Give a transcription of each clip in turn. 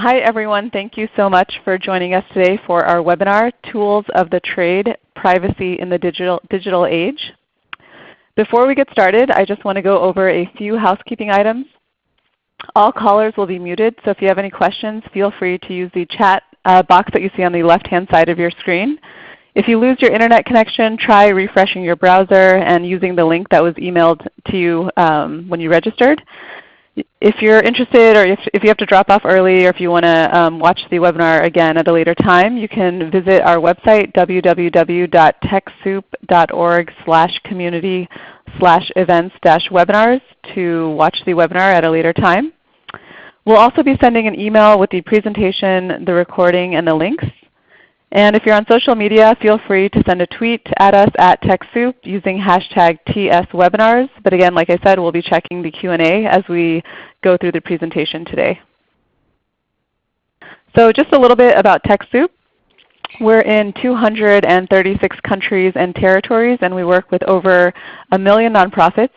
Hi everyone. Thank you so much for joining us today for our webinar, Tools of the Trade, Privacy in the Digital, Digital Age. Before we get started, I just want to go over a few housekeeping items. All callers will be muted, so if you have any questions, feel free to use the chat uh, box that you see on the left-hand side of your screen. If you lose your Internet connection, try refreshing your browser and using the link that was emailed to you um, when you registered. If you're interested or if, if you have to drop off early or if you want to um, watch the webinar again at a later time, you can visit our website www.techsoup.org slash community slash events dash webinars to watch the webinar at a later time. We'll also be sending an email with the presentation, the recording, and the links. And if you're on social media, feel free to send a tweet at us at TechSoup using hashtag TSWebinars. But again, like I said, we'll be checking the Q&A as we go through the presentation today. So just a little bit about TechSoup. We're in 236 countries and territories, and we work with over a million nonprofits.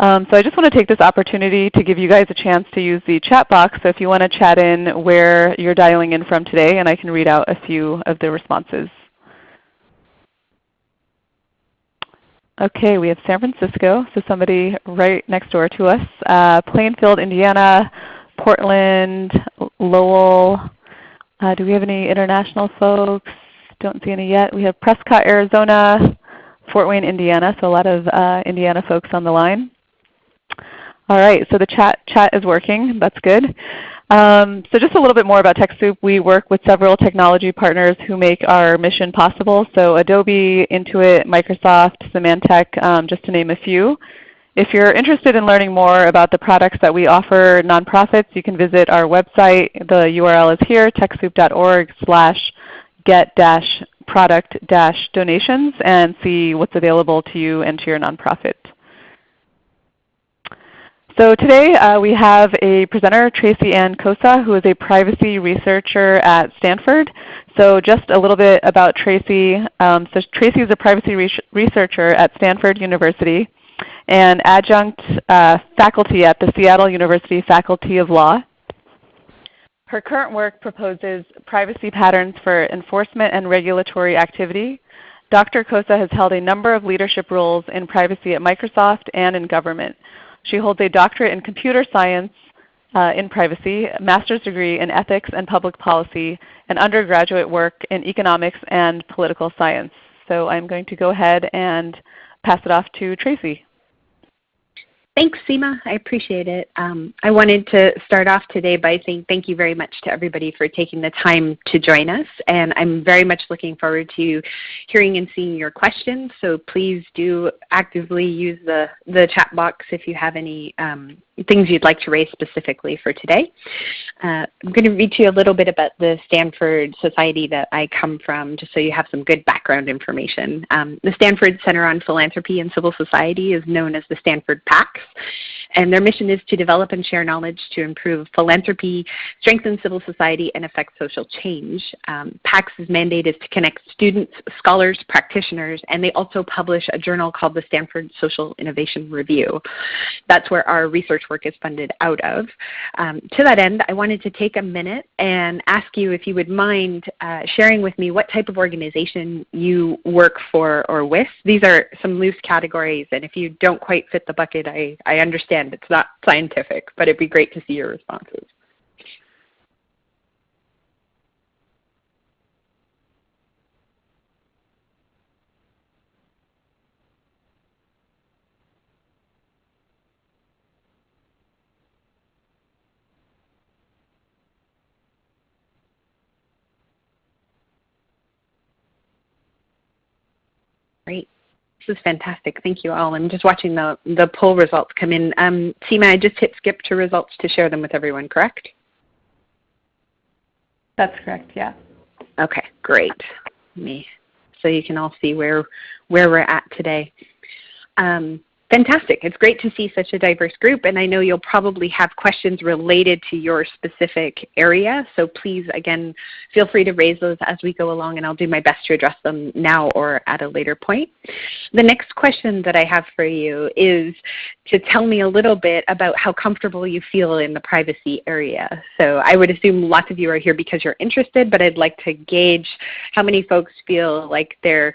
Um, so I just want to take this opportunity to give you guys a chance to use the chat box. So if you want to chat in where you're dialing in from today, and I can read out a few of the responses. Okay, we have San Francisco, so somebody right next door to us. Uh, Plainfield, Indiana, Portland, Lowell. Uh, do we have any international folks? Don't see any yet. We have Prescott, Arizona, Fort Wayne, Indiana, so a lot of uh, Indiana folks on the line. All right, so the chat, chat is working. That's good. Um, so just a little bit more about TechSoup. We work with several technology partners who make our mission possible. So Adobe, Intuit, Microsoft, Symantec, um, just to name a few. If you're interested in learning more about the products that we offer nonprofits, you can visit our website. The URL is here, techsoup.org slash get product donations and see what's available to you and to your nonprofit. So today uh, we have a presenter, Tracy Ann Kosa, who is a privacy researcher at Stanford. So just a little bit about Tracy. Um, so Tracy is a privacy re researcher at Stanford University and adjunct uh, faculty at the Seattle University Faculty of Law. Her current work proposes privacy patterns for enforcement and regulatory activity. Dr. Kosa has held a number of leadership roles in privacy at Microsoft and in government. She holds a doctorate in computer science uh, in privacy, a master's degree in ethics and public policy, and undergraduate work in economics and political science. So I'm going to go ahead and pass it off to Tracy. Thanks, Seema. I appreciate it. Um, I wanted to start off today by saying thank you very much to everybody for taking the time to join us. And I'm very much looking forward to hearing and seeing your questions. So please do actively use the, the chat box if you have any um, things you'd like to raise specifically for today. Uh, I'm going to read to you a little bit about the Stanford Society that I come from, just so you have some good background information. Um, the Stanford Center on Philanthropy and Civil Society is known as the Stanford PACS. And their mission is to develop and share knowledge to improve philanthropy, strengthen civil society, and affect social change. Um, PACS's mandate is to connect students, scholars, practitioners, and they also publish a journal called the Stanford Social Innovation Review. That's where our research work is funded out of. Um, to that end, I wanted to take a minute and ask you if you would mind uh, sharing with me what type of organization you work for or with. These are some loose categories, and if you don't quite fit the bucket, I, I understand it's not scientific, but it'd be great to see your responses. Great. This is fantastic. Thank you all. I'm just watching the, the poll results come in. Um, Seema, I just hit skip to results to share them with everyone, correct? That's correct, yeah. Okay, great. Me, so you can all see where, where we're at today. Um, Fantastic. It's great to see such a diverse group and I know you'll probably have questions related to your specific area. So please again feel free to raise those as we go along and I'll do my best to address them now or at a later point. The next question that I have for you is to tell me a little bit about how comfortable you feel in the privacy area. So I would assume lots of you are here because you're interested, but I'd like to gauge how many folks feel like they're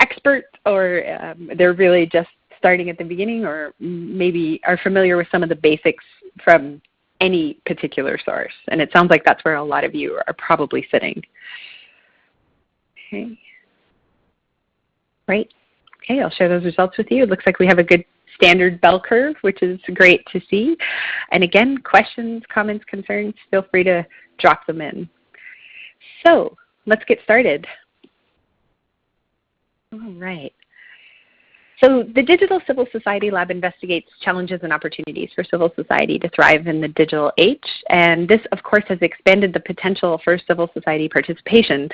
experts or um, they're really just starting at the beginning or maybe are familiar with some of the basics from any particular source. And it sounds like that's where a lot of you are probably sitting. Okay. Great. Okay, I'll share those results with you. It looks like we have a good standard bell curve, which is great to see. And again, questions, comments, concerns, feel free to drop them in. So let's get started. All right. So the Digital Civil Society Lab investigates challenges and opportunities for civil society to thrive in the digital age. And this, of course, has expanded the potential for civil society participation.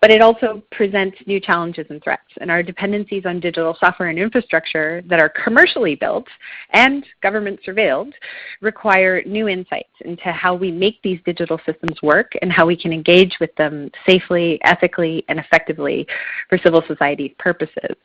But it also presents new challenges and threats. And our dependencies on digital software and infrastructure that are commercially built and government surveilled require new insights into how we make these digital systems work and how we can engage with them safely, ethically, and effectively for civil society's purposes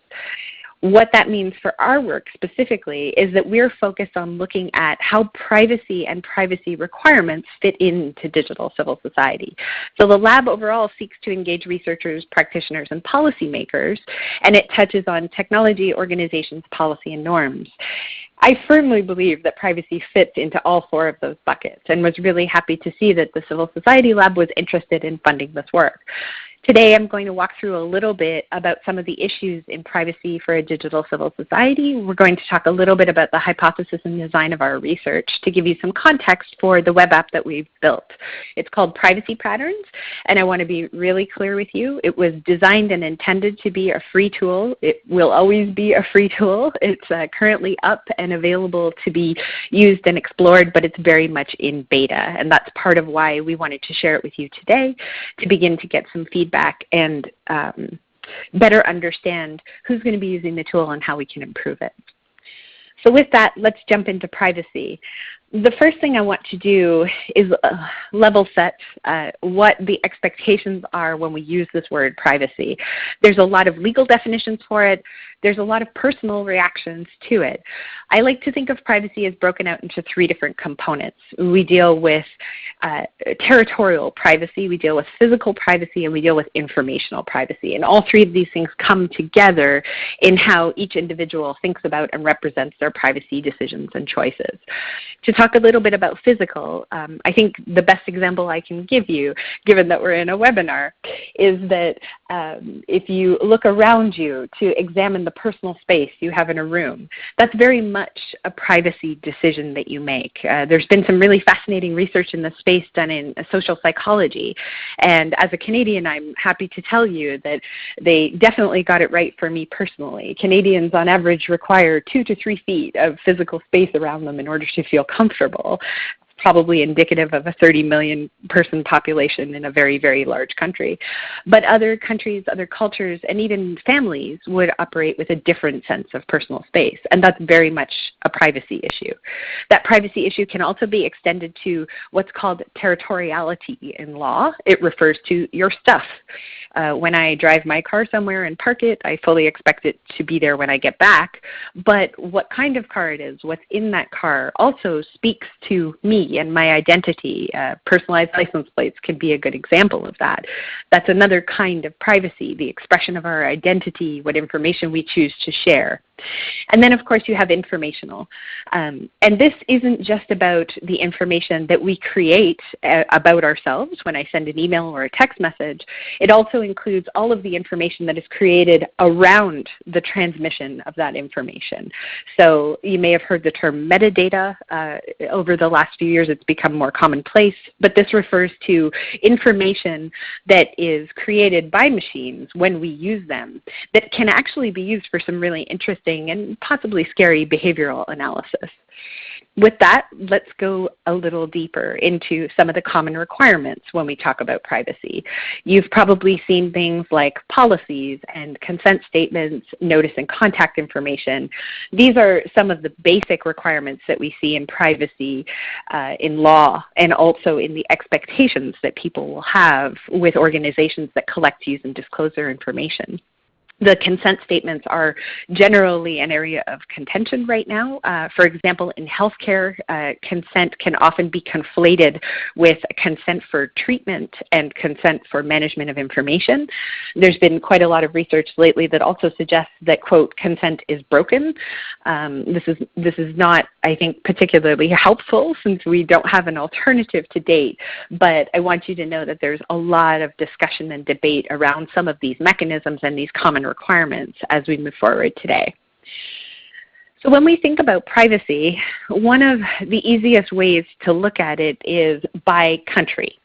what that means for our work specifically is that we're focused on looking at how privacy and privacy requirements fit into digital civil society. So the lab overall seeks to engage researchers, practitioners, and policymakers, and it touches on technology, organizations, policy, and norms. I firmly believe that privacy fits into all four of those buckets and was really happy to see that the Civil Society Lab was interested in funding this work. Today I'm going to walk through a little bit about some of the issues in privacy for a digital civil society. We're going to talk a little bit about the hypothesis and design of our research to give you some context for the web app that we've built. It's called Privacy Patterns and I want to be really clear with you. It was designed and intended to be a free tool. It will always be a free tool. It's uh, currently up and available to be used and explored but it's very much in beta and that's part of why we wanted to share it with you today to begin to get some feedback feedback and um, better understand who's going to be using the tool and how we can improve it. So with that, let's jump into privacy. The first thing I want to do is uh, level set uh, what the expectations are when we use this word privacy. There's a lot of legal definitions for it there's a lot of personal reactions to it. I like to think of privacy as broken out into three different components. We deal with uh, territorial privacy, we deal with physical privacy, and we deal with informational privacy. And all three of these things come together in how each individual thinks about and represents their privacy decisions and choices. To talk a little bit about physical, um, I think the best example I can give you, given that we're in a webinar, is that um, if you look around you to examine the personal space you have in a room. That's very much a privacy decision that you make. Uh, there's been some really fascinating research in this space done in social psychology. And as a Canadian, I'm happy to tell you that they definitely got it right for me personally. Canadians on average require two to three feet of physical space around them in order to feel comfortable probably indicative of a 30 million person population in a very, very large country. But other countries, other cultures, and even families would operate with a different sense of personal space. And that's very much a privacy issue. That privacy issue can also be extended to what's called territoriality in law. It refers to your stuff. Uh, when I drive my car somewhere and park it, I fully expect it to be there when I get back. But what kind of car it is, what's in that car, also speaks to me and my identity. Uh, personalized license plates can be a good example of that. That's another kind of privacy, the expression of our identity, what information we choose to share. And then of course you have informational. Um, and this isn't just about the information that we create uh, about ourselves when I send an email or a text message. It also includes all of the information that is created around the transmission of that information. So you may have heard the term metadata. Uh, over the last few years it's become more commonplace, but this refers to information that is created by machines when we use them that can actually be used for some really interesting interesting and possibly scary behavioral analysis. With that, let's go a little deeper into some of the common requirements when we talk about privacy. You've probably seen things like policies and consent statements, notice and contact information. These are some of the basic requirements that we see in privacy uh, in law and also in the expectations that people will have with organizations that collect, use, and disclose their information the consent statements are generally an area of contention right now. Uh, for example, in healthcare, uh, consent can often be conflated with consent for treatment and consent for management of information. There's been quite a lot of research lately that also suggests that, quote, consent is broken. Um, this, is, this is not, I think, particularly helpful since we don't have an alternative to date, but I want you to know that there's a lot of discussion and debate around some of these mechanisms and these common requirements as we move forward today. So when we think about privacy, one of the easiest ways to look at it is by country.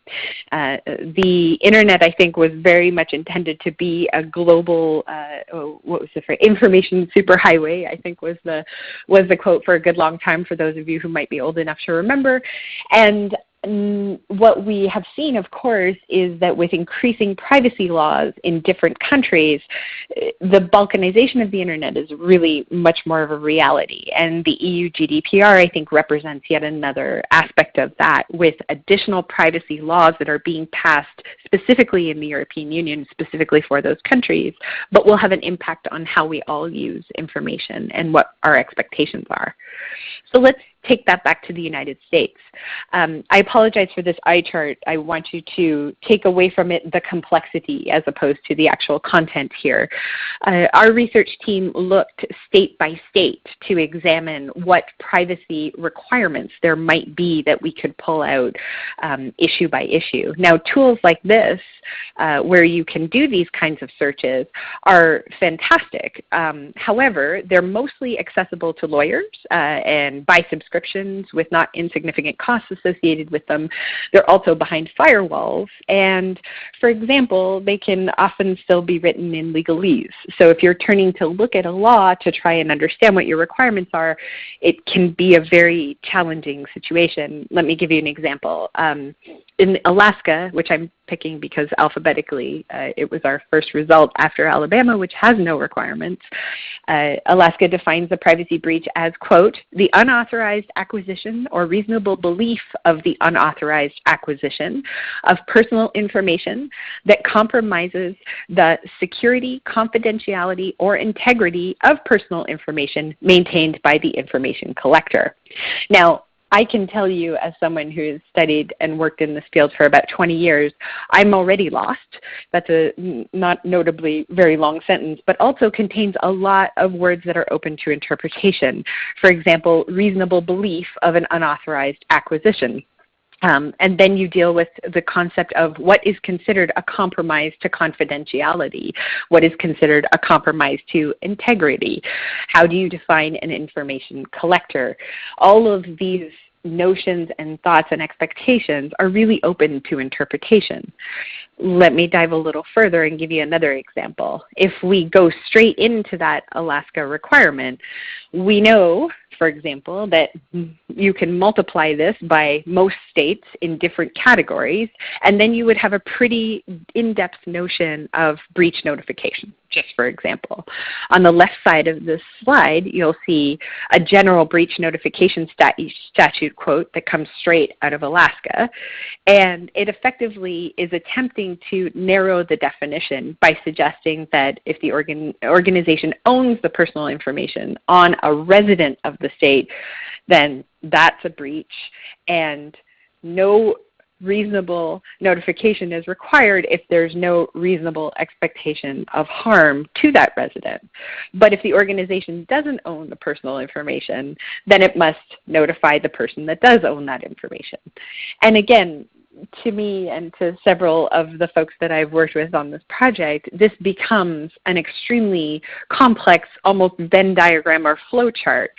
Uh, the Internet, I think, was very much intended to be a global, uh, what was the phrase, information superhighway, I think was the, was the quote for a good long time for those of you who might be old enough to remember. And Mm, what we have seen, of course, is that with increasing privacy laws in different countries, eh, the balkanization of the Internet is really much more of a reality. And the EU GDPR, I think, represents yet another aspect of that with additional privacy laws that are being passed specifically in the European Union, specifically for those countries, but will have an impact on how we all use information and what our expectations are. So let's take that back to the United States. Um, I apologize for this eye chart. I want you to take away from it the complexity as opposed to the actual content here. Uh, our research team looked state by state to examine what privacy requirements there might be that we could pull out um, issue by issue. Now tools like this uh, where you can do these kinds of searches are fantastic. Um, however, they're mostly accessible to lawyers uh, and by subscription subscriptions with not insignificant costs associated with them. They're also behind firewalls. And for example, they can often still be written in legalese. So if you're turning to look at a law to try and understand what your requirements are, it can be a very challenging situation. Let me give you an example. Um, in Alaska, which I'm picking because alphabetically uh, it was our first result after Alabama, which has no requirements. Uh, Alaska defines a privacy breach as, quote, the unauthorized acquisition or reasonable belief of the unauthorized acquisition of personal information that compromises the security, confidentiality, or integrity of personal information maintained by the information collector. Now, I can tell you as someone who has studied and worked in this field for about 20 years, I'm already lost. That's a not notably very long sentence, but also contains a lot of words that are open to interpretation. For example, reasonable belief of an unauthorized acquisition. Um, and then you deal with the concept of what is considered a compromise to confidentiality, what is considered a compromise to integrity. How do you define an information collector? All of these notions and thoughts and expectations are really open to interpretation. Let me dive a little further and give you another example. If we go straight into that Alaska requirement, we know for example, that you can multiply this by most states in different categories, and then you would have a pretty in-depth notion of breach notification, just for example. On the left side of this slide, you'll see a general breach notification statute quote that comes straight out of Alaska, and it effectively is attempting to narrow the definition by suggesting that if the organ organization owns the personal information on a resident of the state, then that's a breach and no reasonable notification is required if there's no reasonable expectation of harm to that resident. But if the organization doesn't own the personal information, then it must notify the person that does own that information. And again, to me and to several of the folks that I've worked with on this project, this becomes an extremely complex, almost Venn diagram or flow chart.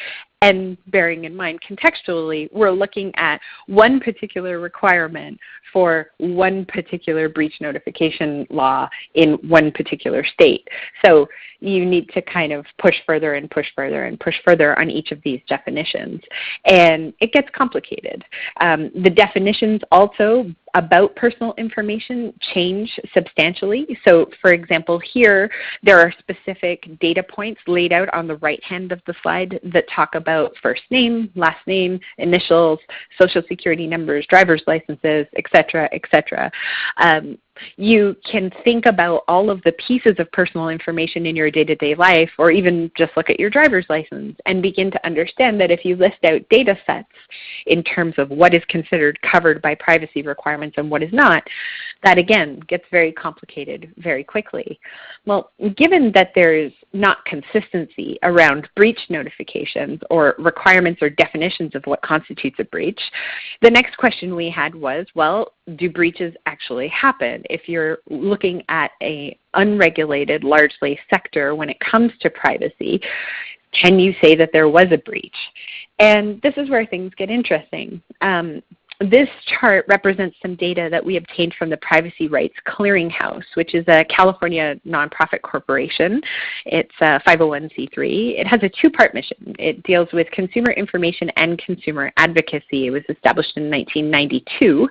And bearing in mind contextually, we're looking at one particular requirement for one particular breach notification law in one particular state. So you need to kind of push further and push further and push further on each of these definitions. And it gets complicated. Um, the definitions also about personal information change substantially. So for example, here there are specific data points laid out on the right hand of the slide that talk about first name, last name, initials, social security numbers, driver's licenses, etc., etc. Um, you can think about all of the pieces of personal information in your day-to-day -day life or even just look at your driver's license and begin to understand that if you list out data sets in terms of what is considered covered by privacy requirements and what is not, that again gets very complicated very quickly. Well, given that there is not consistency around breach notifications or requirements or definitions of what constitutes a breach, the next question we had was, well, do breaches actually happen? If you're looking at a unregulated, largely sector when it comes to privacy, can you say that there was a breach? And this is where things get interesting. Um, this chart represents some data that we obtained from the Privacy Rights Clearinghouse, which is a California nonprofit corporation. It's a 501c3. It has a two-part mission. It deals with consumer information and consumer advocacy. It was established in 1992.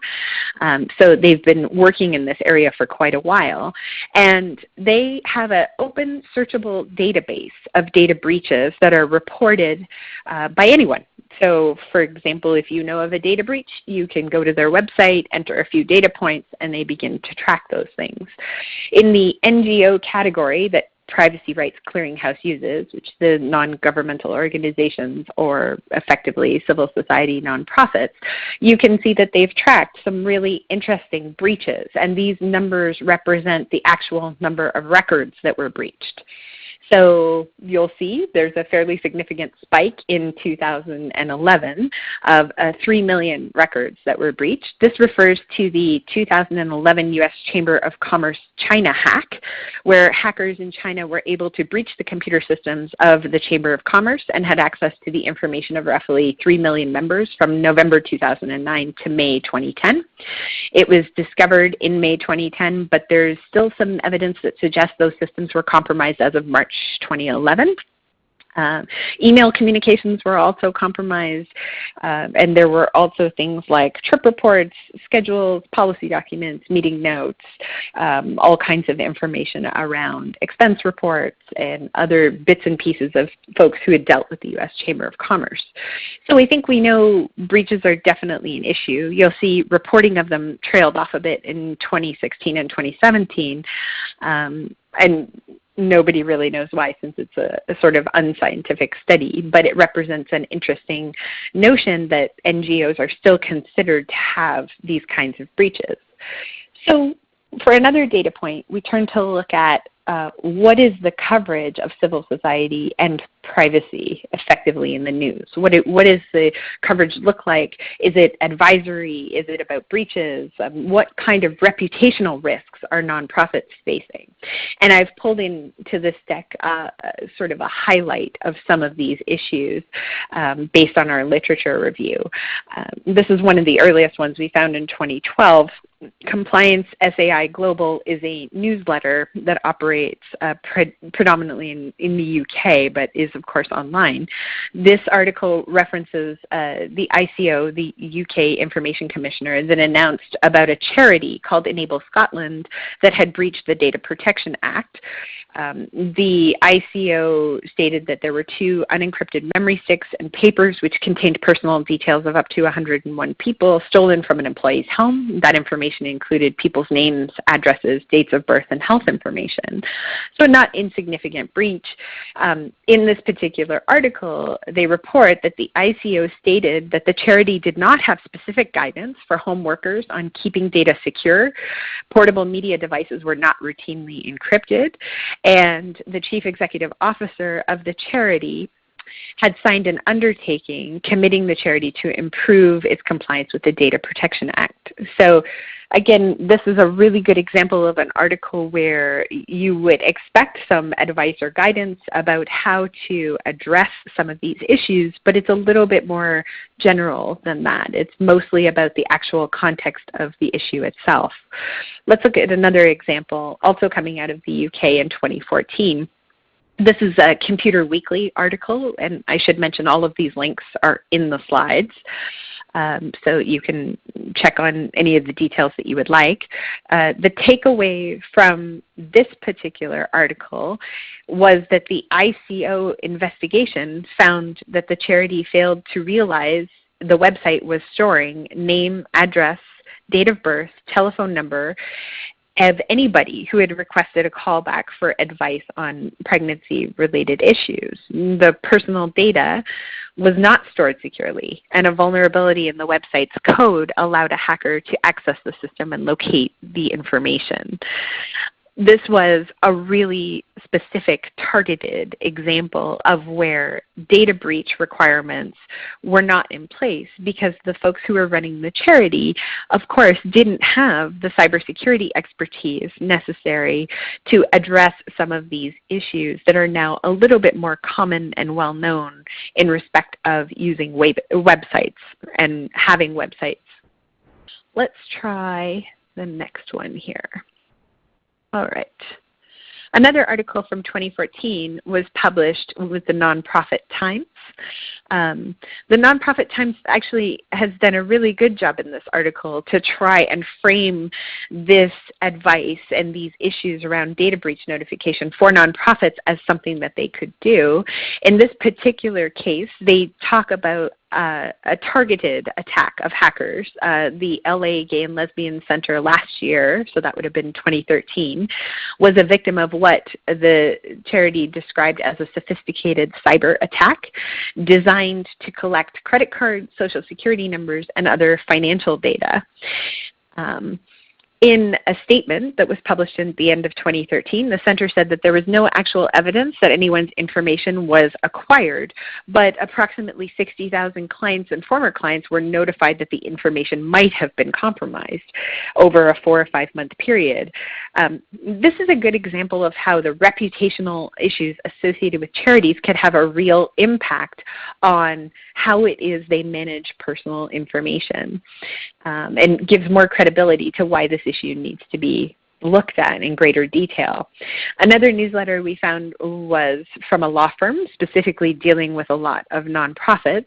Um, so they've been working in this area for quite a while. And they have an open searchable database of data breaches that are reported uh, by anyone so for example, if you know of a data breach, you can go to their website, enter a few data points, and they begin to track those things. In the NGO category that Privacy Rights Clearinghouse uses, which the non-governmental organizations or effectively civil society nonprofits, you can see that they've tracked some really interesting breaches. And these numbers represent the actual number of records that were breached. So you'll see there's a fairly significant spike in 2011 of uh, 3 million records that were breached. This refers to the 2011 U.S. Chamber of Commerce China hack, where hackers in China were able to breach the computer systems of the Chamber of Commerce and had access to the information of roughly 3 million members from November 2009 to May 2010. It was discovered in May 2010, but there's still some evidence that suggests those systems were compromised as of March 2011. Uh, email communications were also compromised, uh, and there were also things like trip reports, schedules, policy documents, meeting notes, um, all kinds of information around expense reports and other bits and pieces of folks who had dealt with the U.S. Chamber of Commerce. So I think we know breaches are definitely an issue. You'll see reporting of them trailed off a bit in 2016 and 2017. Um, and nobody really knows why since it's a, a, sort of unscientific study, but it represents an interesting notion that NGOs are still considered to have these kinds of breaches. So for another data point, we turn to look at uh, what is the coverage of civil society and privacy effectively in the news? What, it, what does the coverage look like? Is it advisory? Is it about breaches? Um, what kind of reputational risks are nonprofits facing? And I've pulled into this deck uh, sort of a highlight of some of these issues um, based on our literature review. Um, this is one of the earliest ones we found in 2012 Compliance SAI Global is a newsletter that operates uh, pre predominantly in, in the UK but is of course online. This article references uh, the ICO, the UK Information Commissioner, that announced about a charity called Enable Scotland that had breached the Data Protection Act. Um, the ICO stated that there were two unencrypted memory sticks and papers which contained personal details of up to 101 people stolen from an employee's home. That information included people's names, addresses, dates of birth, and health information. So not insignificant breach. Um, in this particular article, they report that the ICO stated that the charity did not have specific guidance for home workers on keeping data secure. Portable media devices were not routinely encrypted and the chief executive officer of the charity had signed an undertaking committing the charity to improve its compliance with the Data Protection Act. So again, this is a really good example of an article where you would expect some advice or guidance about how to address some of these issues, but it's a little bit more general than that. It's mostly about the actual context of the issue itself. Let's look at another example, also coming out of the UK in 2014. This is a Computer Weekly article, and I should mention all of these links are in the slides. Um, so you can check on any of the details that you would like. Uh, the takeaway from this particular article was that the ICO investigation found that the charity failed to realize the website was storing name, address, date of birth, telephone number, of anybody who had requested a callback for advice on pregnancy-related issues. The personal data was not stored securely, and a vulnerability in the website's code allowed a hacker to access the system and locate the information this was a really specific targeted example of where data breach requirements were not in place because the folks who were running the charity of course didn't have the cybersecurity expertise necessary to address some of these issues that are now a little bit more common and well known in respect of using web websites and having websites. Let's try the next one here. All right. Another article from 2014 was published with the Nonprofit Times. Um, the Nonprofit Times actually has done a really good job in this article to try and frame this advice and these issues around data breach notification for nonprofits as something that they could do. In this particular case, they talk about uh, a targeted attack of hackers. Uh, the LA Gay and Lesbian Center last year, so that would have been 2013, was a victim of what the charity described as a sophisticated cyber attack designed to collect credit cards, social security numbers, and other financial data. Um, in a statement that was published at the end of 2013, the center said that there was no actual evidence that anyone's information was acquired, but approximately 60,000 clients and former clients were notified that the information might have been compromised over a four or five month period. Um, this is a good example of how the reputational issues associated with charities could have a real impact on how it is they manage personal information um, and gives more credibility to why this issue needs to be looked at in greater detail. Another newsletter we found was from a law firm specifically dealing with a lot of nonprofits.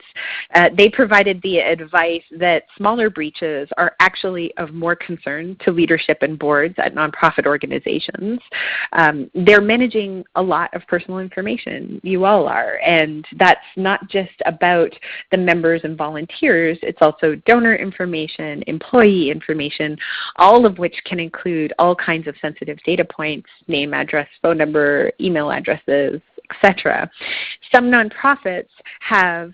Uh, they provided the advice that smaller breaches are actually of more concern to leadership and boards at nonprofit organizations. Um, they're managing a lot of personal information. You all are. And that's not just about the members and volunteers. It's also donor information, employee information, all of which can include all kinds of sensitive data points, name, address, phone number, email addresses, etc. Some nonprofits have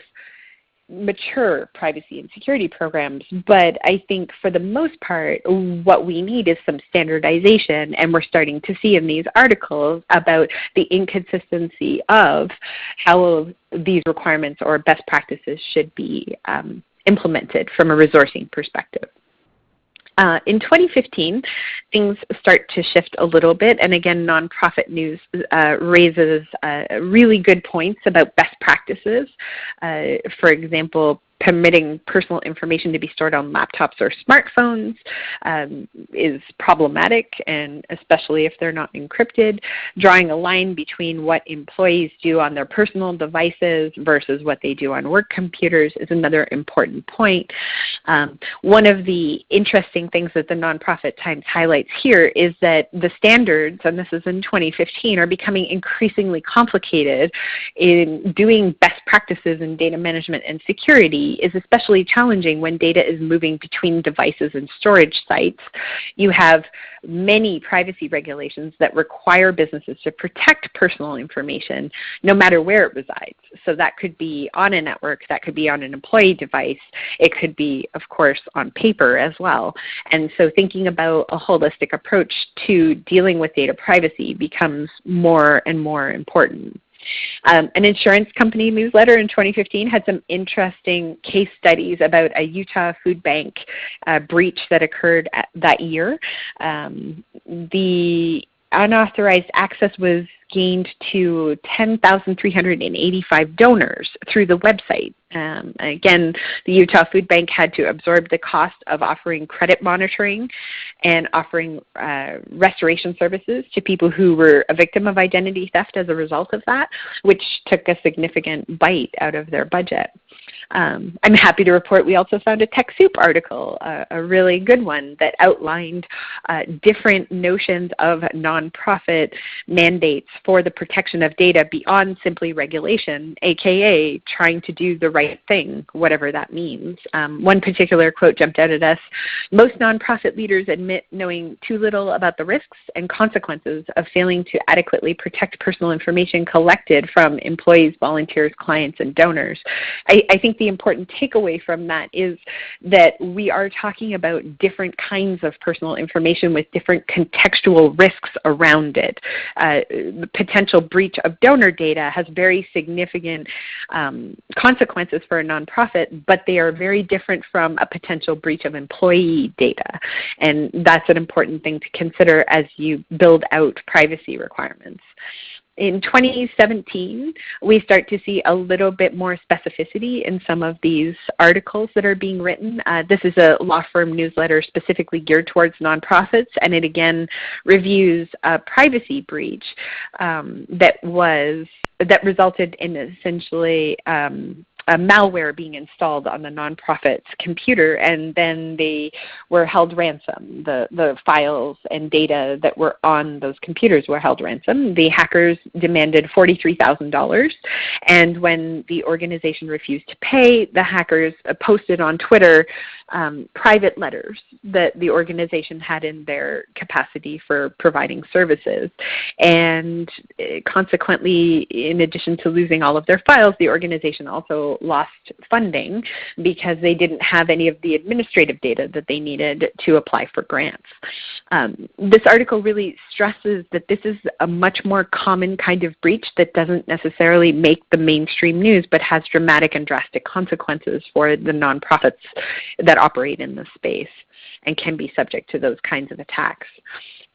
mature privacy and security programs, but I think for the most part what we need is some standardization and we're starting to see in these articles about the inconsistency of how these requirements or best practices should be um, implemented from a resourcing perspective. Uh, in 2015, things start to shift a little bit, and again, nonprofit news uh, raises uh, really good points about best practices. Uh, for example, permitting personal information to be stored on laptops or smartphones um, is problematic, and especially if they're not encrypted. Drawing a line between what employees do on their personal devices versus what they do on work computers is another important point. Um, one of the interesting things that the Nonprofit Times highlights here is that the standards, and this is in 2015, are becoming increasingly complicated in doing best practices in data management and security is especially challenging when data is moving between devices and storage sites. You have many privacy regulations that require businesses to protect personal information no matter where it resides. So that could be on a network, that could be on an employee device, it could be of course on paper as well. And so thinking about a holistic approach to dealing with data privacy becomes more and more important. Um, an insurance company newsletter in 2015 had some interesting case studies about a Utah food bank uh, breach that occurred that year. Um, the unauthorized access was gained to 10,385 donors through the website. Um, again, the Utah Food Bank had to absorb the cost of offering credit monitoring and offering uh, restoration services to people who were a victim of identity theft as a result of that, which took a significant bite out of their budget. Um, I'm happy to report we also found a TechSoup article, a really good one that outlined uh, different notions of nonprofit mandates for the protection of data beyond simply regulation, aka trying to do the right thing, whatever that means. Um, one particular quote jumped out at us, most nonprofit leaders admit knowing too little about the risks and consequences of failing to adequately protect personal information collected from employees, volunteers, clients, and donors. I, I think the important takeaway from that is that we are talking about different kinds of personal information with different contextual risks around it. Uh, potential breach of donor data has very significant um, consequences for a nonprofit, but they are very different from a potential breach of employee data. And that's an important thing to consider as you build out privacy requirements in 2017, we start to see a little bit more specificity in some of these articles that are being written. Uh, this is a law firm newsletter specifically geared towards nonprofits, and it again reviews a privacy breach um, that was that resulted in essentially um, a malware being installed on the nonprofit's computer and then they were held ransom. The, the files and data that were on those computers were held ransom. The hackers demanded $43,000 and when the organization refused to pay, the hackers posted on Twitter um, private letters that the organization had in their capacity for providing services. And uh, consequently, in addition to losing all of their files, the organization also lost funding because they didn't have any of the administrative data that they needed to apply for grants. Um, this article really stresses that this is a much more common kind of breach that doesn't necessarily make the mainstream news but has dramatic and drastic consequences for the nonprofits that operate in this space and can be subject to those kinds of attacks.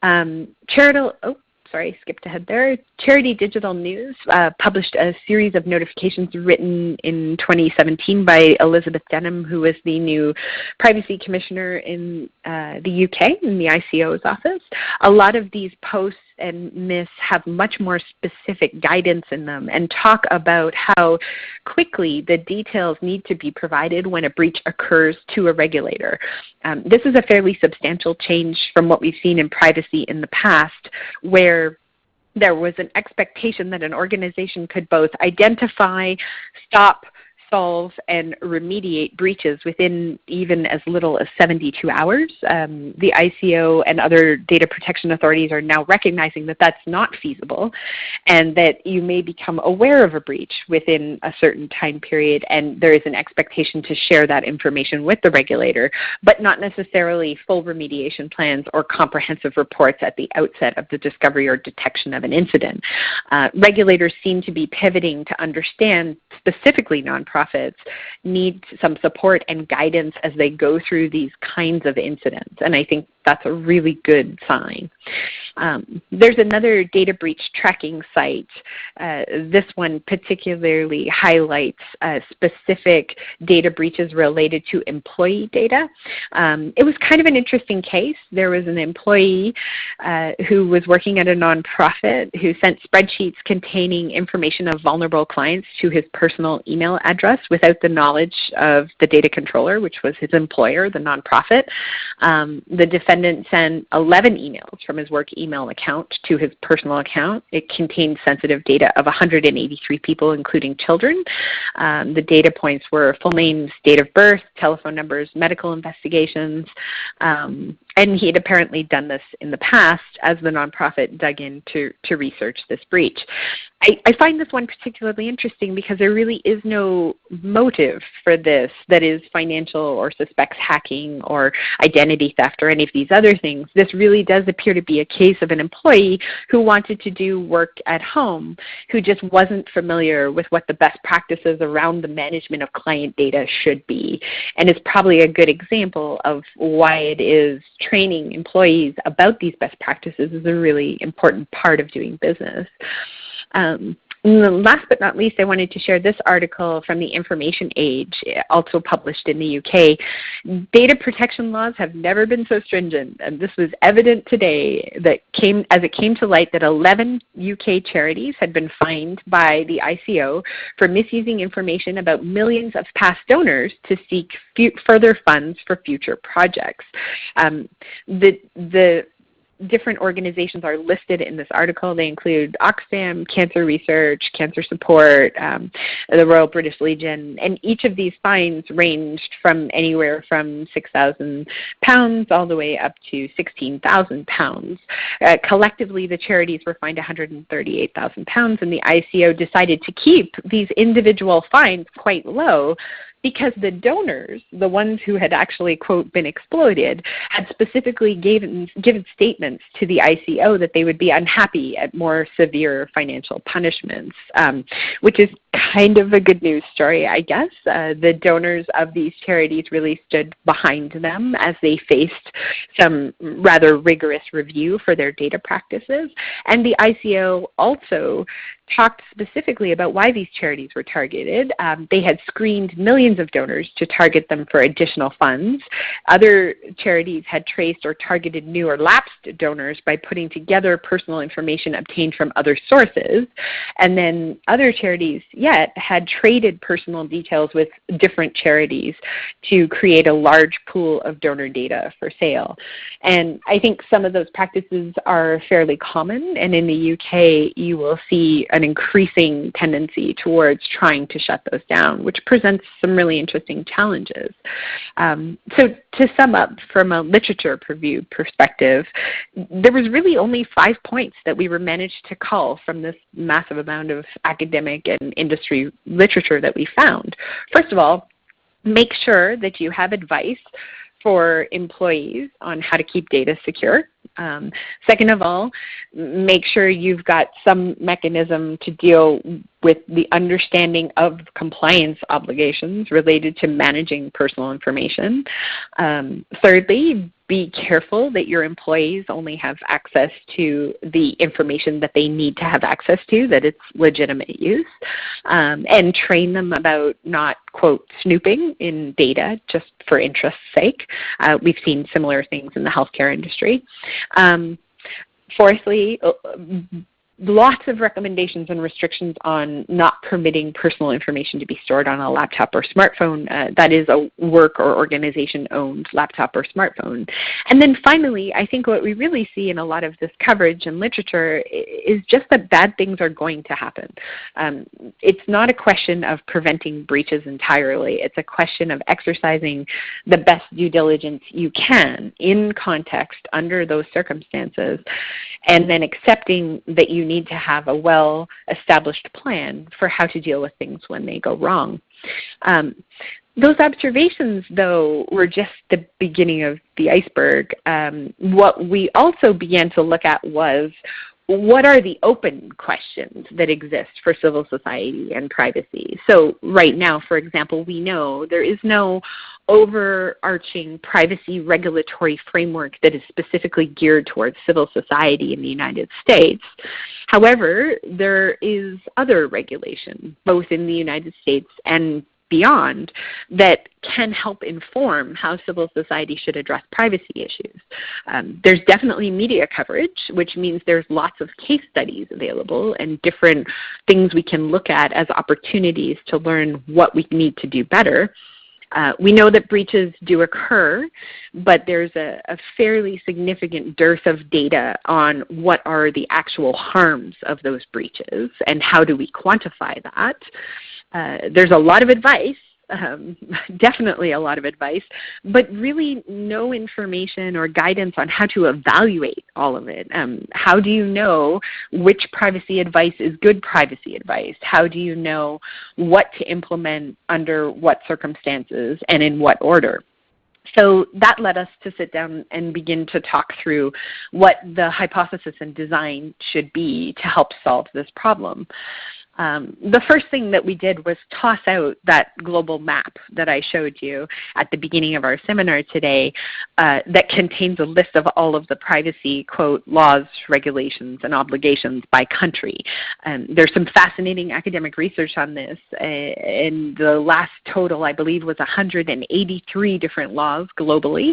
Um, charitable, oh, sorry, skipped ahead there. Charity Digital News uh, published a series of notifications written in 2017 by Elizabeth Denham, who is the new Privacy Commissioner in uh, the UK in the ICO's office. A lot of these posts and MISS have much more specific guidance in them and talk about how quickly the details need to be provided when a breach occurs to a regulator. Um, this is a fairly substantial change from what we've seen in privacy in the past where there was an expectation that an organization could both identify, stop, solve and remediate breaches within even as little as 72 hours. Um, the ICO and other data protection authorities are now recognizing that that's not feasible and that you may become aware of a breach within a certain time period and there is an expectation to share that information with the regulator, but not necessarily full remediation plans or comprehensive reports at the outset of the discovery or detection of an incident. Uh, regulators seem to be pivoting to understand specifically nonprofit nonprofits need some support and guidance as they go through these kinds of incidents. And I think that's a really good sign. Um, there's another data breach tracking site. Uh, this one particularly highlights uh, specific data breaches related to employee data. Um, it was kind of an interesting case. There was an employee uh, who was working at a nonprofit who sent spreadsheets containing information of vulnerable clients to his personal email address without the knowledge of the data controller, which was his employer, the nonprofit. Um, the defendant sent 11 emails from his work email account to his personal account. It contained sensitive data of 183 people, including children. Um, the data points were full names, date of birth, telephone numbers, medical investigations, um, and he had apparently done this in the past as the nonprofit dug in to, to research this breach. I, I find this one particularly interesting because there really is no motive for this that is financial or suspects hacking or identity theft or any of these other things. This really does appear to be a case of an employee who wanted to do work at home who just wasn't familiar with what the best practices around the management of client data should be. And it's probably a good example of why it is training employees about these best practices is a really important part of doing business. Um, last but not least, I wanted to share this article from the Information Age, also published in the UK. Data protection laws have never been so stringent, and this was evident today that came as it came to light that 11 UK charities had been fined by the ICO for misusing information about millions of past donors to seek further funds for future projects. Um, the, the different organizations are listed in this article. They include Oxfam, Cancer Research, Cancer Support, um, the Royal British Legion, and each of these fines ranged from anywhere from £6,000 all the way up to £16,000. Uh, collectively, the charities were fined £138,000, and the ICO decided to keep these individual fines quite low because the donors, the ones who had actually, quote, been exploited, had specifically given, given statements to the ICO that they would be unhappy at more severe financial punishments, um, which is kind of a good news story, I guess. Uh, the donors of these charities really stood behind them as they faced some rather rigorous review for their data practices. And the ICO also talked specifically about why these charities were targeted. Um, they had screened millions of donors to target them for additional funds. Other charities had traced or targeted new or lapsed donors by putting together personal information obtained from other sources. And then other charities had traded personal details with different charities to create a large pool of donor data for sale. And I think some of those practices are fairly common. And in the UK, you will see an increasing tendency towards trying to shut those down, which presents some really interesting challenges. Um, so to sum up from a literature review perspective, there was really only five points that we were managed to call from this massive amount of academic and industry literature that we found. First of all, make sure that you have advice for employees on how to keep data secure. Um, second of all, make sure you've got some mechanism to deal with the understanding of compliance obligations related to managing personal information. Um, thirdly, be careful that your employees only have access to the information that they need to have access to, that it's legitimate use, um, and train them about not, quote, snooping in data just for interest's sake. Uh, we've seen similar things in the healthcare industry. Um, fourthly, uh, lots of recommendations and restrictions on not permitting personal information to be stored on a laptop or smartphone uh, that is a work or organization owned laptop or smartphone. And then finally, I think what we really see in a lot of this coverage and literature is just that bad things are going to happen. Um, it's not a question of preventing breaches entirely. It's a question of exercising the best due diligence you can in context under those circumstances and then accepting that you need to have a well-established plan for how to deal with things when they go wrong. Um, those observations, though, were just the beginning of the iceberg. Um, what we also began to look at was what are the open questions that exist for civil society and privacy? So right now, for example, we know there is no overarching privacy regulatory framework that is specifically geared towards civil society in the United States. However, there is other regulation, both in the United States and beyond that can help inform how civil society should address privacy issues. Um, there's definitely media coverage, which means there's lots of case studies available and different things we can look at as opportunities to learn what we need to do better. Uh, we know that breaches do occur, but there's a, a, fairly significant dearth of data on what are the actual harms of those breaches and how do we quantify that. Uh, there's a lot of advice um, definitely a lot of advice, but really no information or guidance on how to evaluate all of it. Um, how do you know which privacy advice is good privacy advice? How do you know what to implement under what circumstances and in what order? So that led us to sit down and begin to talk through what the hypothesis and design should be to help solve this problem um, the first thing that we did was toss out that global map that I showed you at the beginning of our seminar today uh, that contains a list of all of the privacy, quote, laws, regulations, and obligations by country. Um, there's some fascinating academic research on this, uh, and the last total I believe was 183 different laws globally.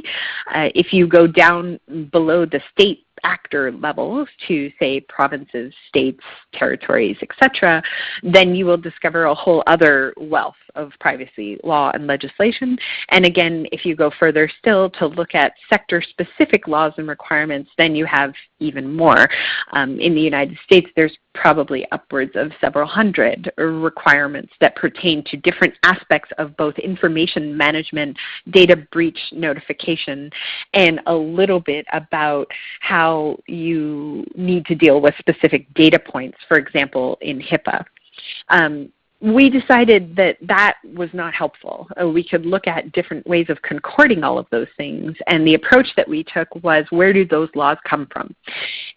Uh, if you go down below the state actor levels to say provinces, states, territories, etc., then you will discover a whole other wealth of privacy law and legislation. And again, if you go further still to look at sector-specific laws and requirements, then you have even more. Um, in the United States, there's probably upwards of several hundred requirements that pertain to different aspects of both information management, data breach notification, and a little bit about how you need to deal with specific data points, for example, in HIPAA. Um, we decided that that was not helpful. Uh, we could look at different ways of concording all of those things. And the approach that we took was where do those laws come from?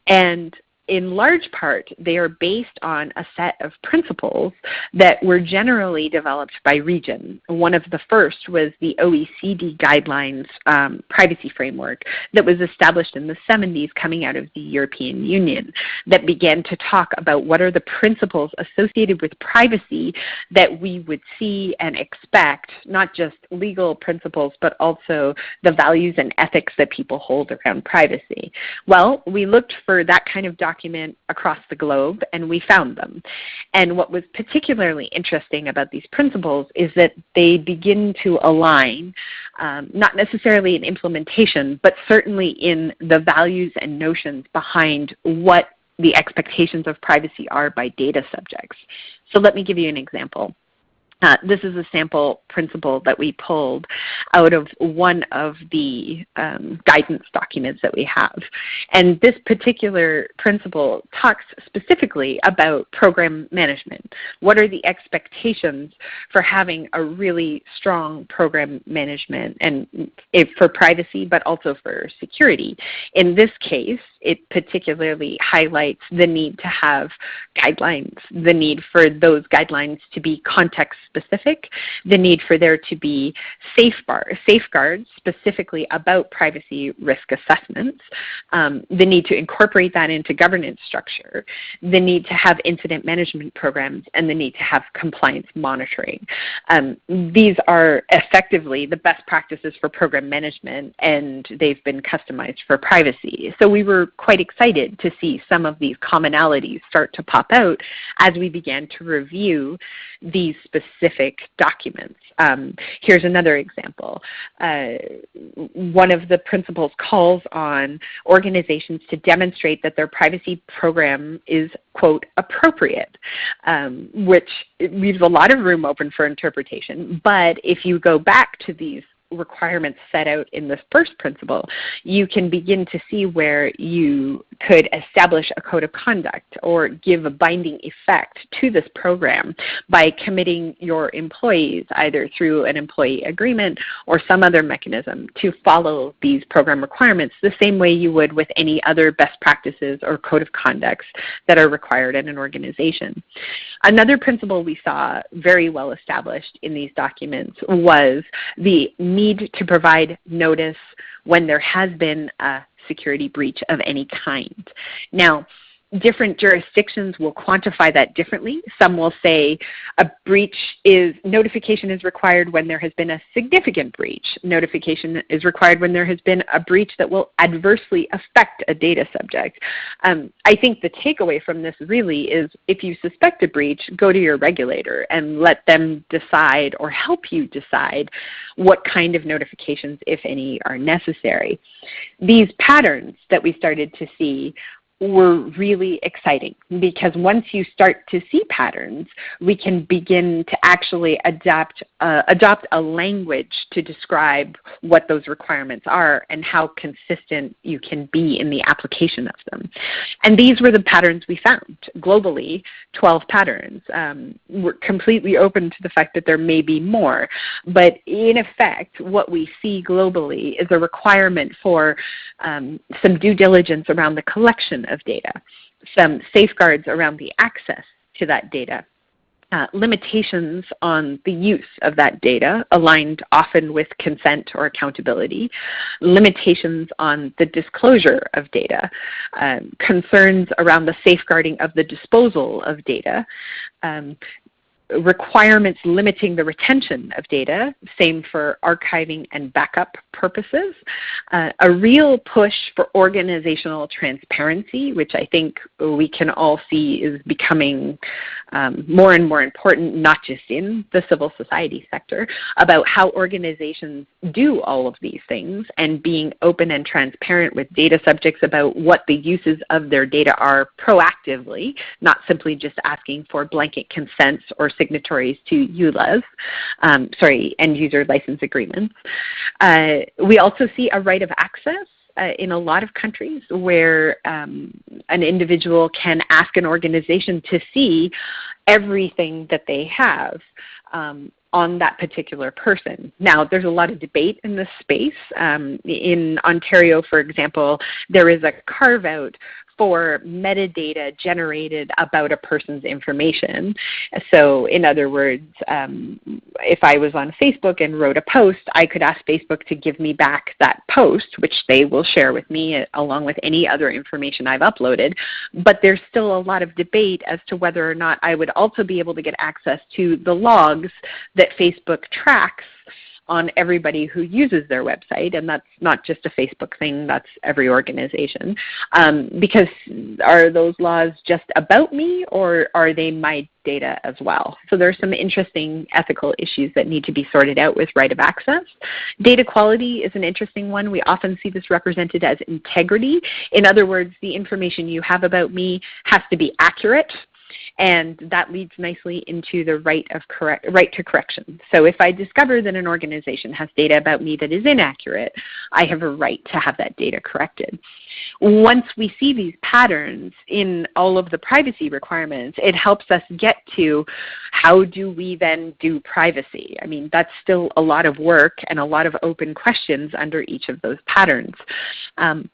And in large part, they are based on a set of principles that were generally developed by region. One of the first was the OECD guidelines um, privacy framework that was established in the 70s coming out of the European Union that began to talk about what are the principles associated with privacy that we would see and expect, not just legal principles, but also the values and ethics that people hold around privacy. Well, we looked for that kind of document document across the globe, and we found them. And what was particularly interesting about these principles is that they begin to align, um, not necessarily in implementation, but certainly in the values and notions behind what the expectations of privacy are by data subjects. So let me give you an example. Uh, this is a sample principle that we pulled out of one of the um, guidance documents that we have. And this particular principle talks specifically about program management. What are the expectations for having a really strong program management and if for privacy but also for security? In this case, it particularly highlights the need to have guidelines, the need for those guidelines to be context specific, the need for there to be safeguards specifically about privacy risk assessments, um, the need to incorporate that into governance structure, the need to have incident management programs, and the need to have compliance monitoring. Um, these are effectively the best practices for program management and they've been customized for privacy. So we were quite excited to see some of these commonalities start to pop out as we began to review these specific documents. Um, here's another example. Uh, one of the principles calls on organizations to demonstrate that their privacy program is, quote, appropriate, um, which leaves a lot of room open for interpretation. But if you go back to these requirements set out in this first principle, you can begin to see where you could establish a code of conduct or give a binding effect to this program by committing your employees either through an employee agreement or some other mechanism to follow these program requirements the same way you would with any other best practices or code of conducts that are required in an organization. Another principle we saw very well established in these documents was the need to provide notice when there has been a security breach of any kind. Now, different jurisdictions will quantify that differently. Some will say a breach is, notification is required when there has been a significant breach. Notification is required when there has been a breach that will adversely affect a data subject. Um, I think the takeaway from this really is if you suspect a breach, go to your regulator and let them decide or help you decide what kind of notifications, if any, are necessary. These patterns that we started to see were really exciting because once you start to see patterns, we can begin to actually adapt, uh, adopt a language to describe what those requirements are and how consistent you can be in the application of them. And these were the patterns we found globally, 12 patterns. Um, we're completely open to the fact that there may be more, but in effect, what we see globally is a requirement for um, some due diligence around the collection of data, some safeguards around the access to that data, uh, limitations on the use of that data aligned often with consent or accountability, limitations on the disclosure of data, um, concerns around the safeguarding of the disposal of data, um, requirements limiting the retention of data, same for archiving and backup purposes, uh, a real push for organizational transparency, which I think we can all see is becoming um, more and more important, not just in the civil society sector, about how organizations do all of these things and being open and transparent with data subjects about what the uses of their data are proactively, not simply just asking for blanket consents or signatories to EULAs, um, sorry, end user license agreements. Uh, we also see a right of access uh, in a lot of countries where um, an individual can ask an organization to see everything that they have um, on that particular person. Now, there's a lot of debate in this space. Um, in Ontario, for example, there is a carve out for metadata generated about a person's information. So in other words, um, if I was on Facebook and wrote a post, I could ask Facebook to give me back that post, which they will share with me uh, along with any other information I've uploaded. But there's still a lot of debate as to whether or not I would also be able to get access to the logs that Facebook tracks on everybody who uses their website, and that's not just a Facebook thing, that's every organization. Um, because are those laws just about me or are they my data as well? So there's some interesting ethical issues that need to be sorted out with right of access. Data quality is an interesting one. We often see this represented as integrity. In other words, the information you have about me has to be accurate and that leads nicely into the right, of correct, right to correction. So if I discover that an organization has data about me that is inaccurate, I have a right to have that data corrected. Once we see these patterns in all of the privacy requirements, it helps us get to how do we then do privacy? I mean, that's still a lot of work and a lot of open questions under each of those patterns. Um,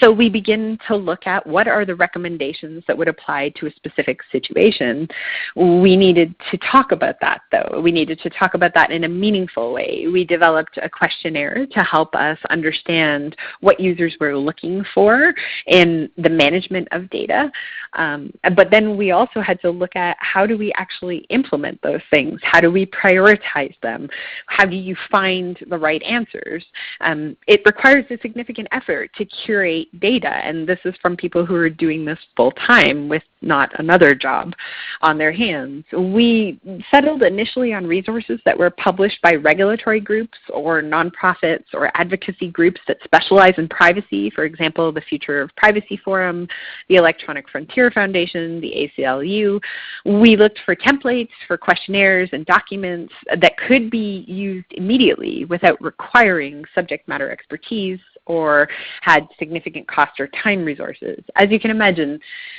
so we begin to look at what are the recommendations that would apply to a specific situation. We needed to talk about that though. We needed to talk about that in a meaningful way. We developed a questionnaire to help us understand what users were looking for in the management of data. Um, but then we also had to look at how do we actually implement those things? How do we prioritize them? How do you find the right answers? Um, it requires a significant effort to curate data. And this is from people who are doing this full time with not another job on their hands. We settled initially on resources that were published by regulatory groups or nonprofits or advocacy groups that specialize in privacy, for example, the Future of Privacy Forum, the Electronic Frontier Foundation, the ACLU. We looked for templates, for questionnaires and documents that could be used immediately without requiring subject matter expertise or had significant cost or time resources. As you can imagine,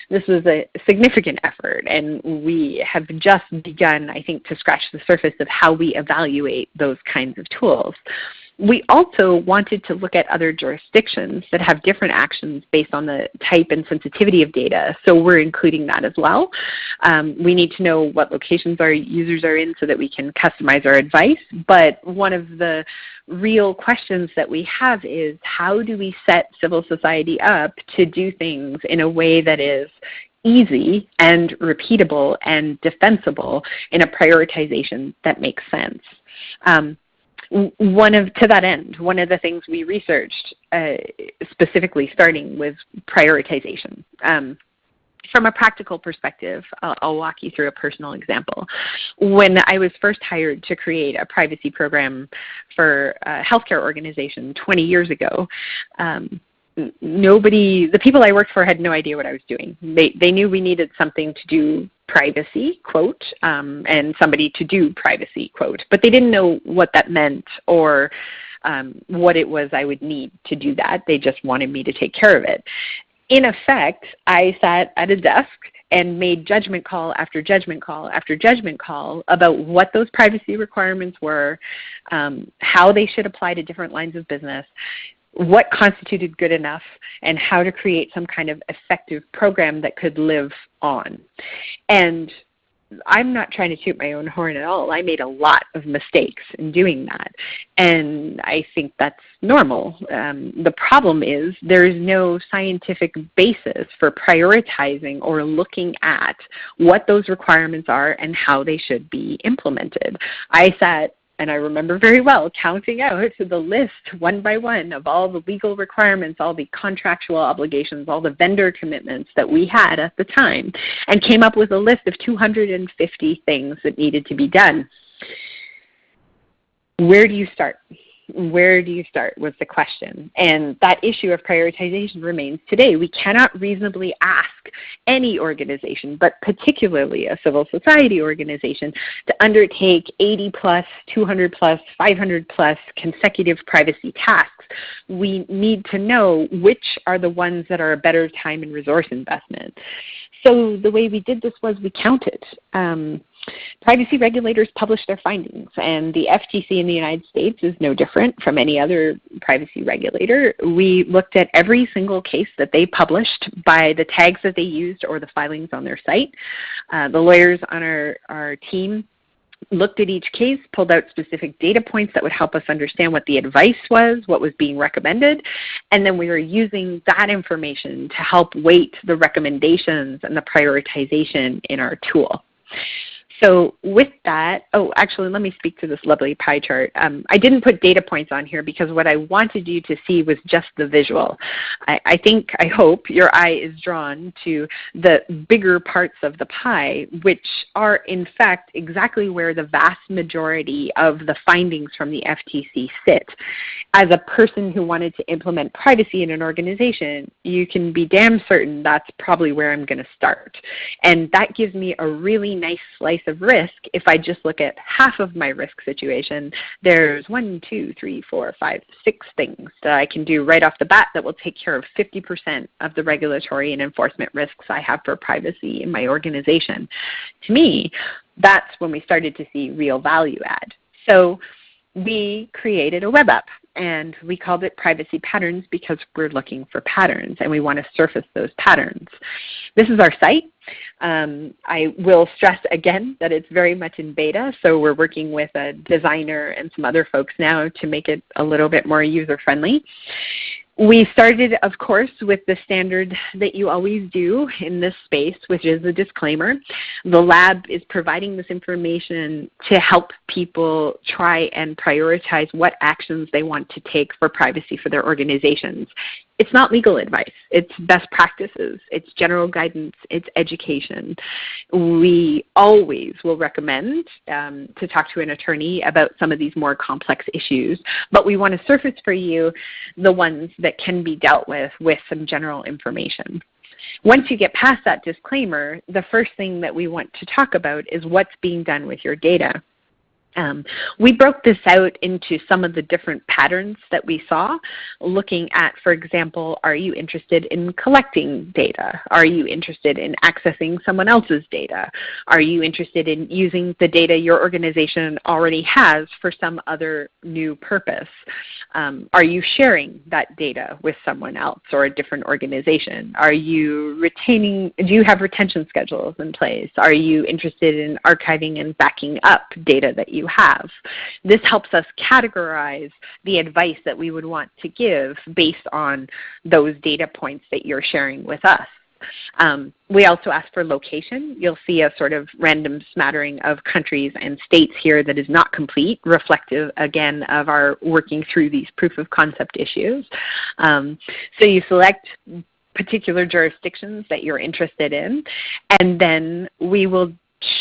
this was a significant effort and we have just begun, I think, to scratch the surface of how we evaluate those kinds of tools. We also wanted to look at other jurisdictions that have different actions based on the type and sensitivity of data, so we're including that as well. Um, we need to know what locations our users are in so that we can customize our advice, but one of the real questions that we have is how do we set civil society up to do things in a way that is easy and repeatable and defensible in a prioritization that makes sense. Um, one of to that end, one of the things we researched uh, specifically starting with prioritization. Um, from a practical perspective, I'll, I'll, walk you through a personal example. When I was first hired to create a privacy program for a healthcare organization 20 years ago, um, nobody, the people I worked for had no idea what I was doing. They, they knew we needed something to do privacy, quote, um, and somebody to do privacy, quote, but they didn't know what that meant or um, what it was I would need to do that. They just wanted me to take care of it. In effect, I sat at a desk and made judgment call after judgment call after judgment call about what those privacy requirements were, um, how they should apply to different lines of business, what constituted good enough, and how to create some kind of effective program that could live on. And I'm not trying to toot my own horn at all. I made a lot of mistakes in doing that. And I think that's normal. Um, the problem is there is no scientific basis for prioritizing or looking at what those requirements are and how they should be implemented. I sat and I remember very well counting out the list one by one of all the legal requirements, all the contractual obligations, all the vendor commitments that we had at the time, and came up with a list of 250 things that needed to be done. Where do you start? Where do you start was the question. And that issue of prioritization remains today. We cannot reasonably ask any organization, but particularly a civil society organization, to undertake 80 plus, 200 plus, 500 plus consecutive privacy tasks. We need to know which are the ones that are a better time and resource investment. So the way we did this was we counted. Um, privacy regulators publish their findings, and the FTC in the United States is no different from any other privacy regulator. We looked at every single case that they published by the tags that they used or the filings on their site. Uh, the lawyers on our, our team looked at each case, pulled out specific data points that would help us understand what the advice was, what was being recommended, and then we were using that information to help weight the recommendations and the prioritization in our tool. So with that, oh, actually, let me speak to this lovely pie chart. Um, I didn't put data points on here because what I wanted you to see was just the visual. I, I think, I hope your eye is drawn to the bigger parts of the pie, which are in fact exactly where the vast majority of the findings from the FTC sit. As a person who wanted to implement privacy in an organization, you can be damn certain that's probably where I'm going to start. And that gives me a really nice slice of risk, if I just look at half of my risk situation, there's one, two, three, four, five, six things that I can do right off the bat that will take care of 50% of the regulatory and enforcement risks I have for privacy in my organization. To me, that's when we started to see real value add. So we created a web app and we called it privacy patterns because we're looking for patterns and we want to surface those patterns. This is our site. Um, I will stress again that it's very much in beta, so we're working with a designer and some other folks now to make it a little bit more user friendly. We started, of course, with the standard that you always do in this space, which is a disclaimer. The lab is providing this information to help people try and prioritize what actions they want to take for privacy for their organizations it's not legal advice. It's best practices. It's general guidance. It's education. We always will recommend um, to talk to an attorney about some of these more complex issues, but we want to surface for you the ones that can be dealt with with some general information. Once you get past that disclaimer, the first thing that we want to talk about is what's being done with your data. Um, we broke this out into some of the different patterns that we saw, looking at, for example, are you interested in collecting data? Are you interested in accessing someone else's data? Are you interested in using the data your organization already has for some other new purpose? Um, are you sharing that data with someone else or a different organization? Are you retaining, do you have retention schedules in place? Are you interested in archiving and backing up data that you have. This helps us categorize the advice that we would want to give based on those data points that you're sharing with us. Um, we also ask for location. You'll see a sort of random smattering of countries and states here that is not complete, reflective again of our working through these proof of concept issues. Um, so you select particular jurisdictions that you're interested in, and then we will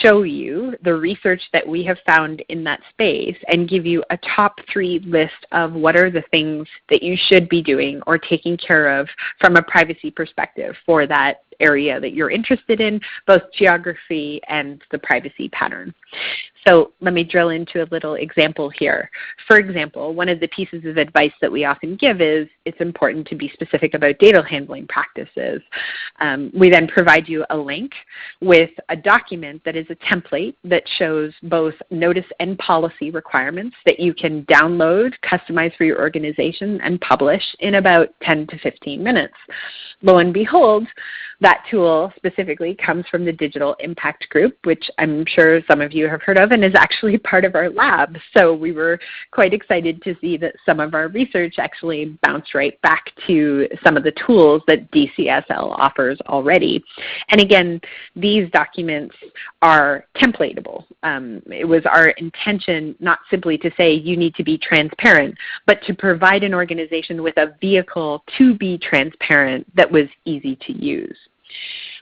show you the research that we have found in that space and give you a top three list of what are the things that you should be doing or taking care of from a privacy perspective for that area that you're interested in, both geography and the privacy pattern. So let me drill into a little example here. For example, one of the pieces of advice that we often give is it's important to be specific about data handling practices. Um, we then provide you a link with a document that is a template that shows both notice and policy requirements that you can download, customize for your organization, and publish in about 10 to 15 minutes. Lo and behold, that tool specifically comes from the Digital Impact Group, which I'm sure some of you have heard of and is actually part of our lab. So we were quite excited to see that some of our research actually bounced right back to some of the tools that DCSL offers already. And again, these documents are templatable. Um, it was our intention not simply to say you need to be transparent, but to provide an organization with a vehicle to be transparent that was easy to use.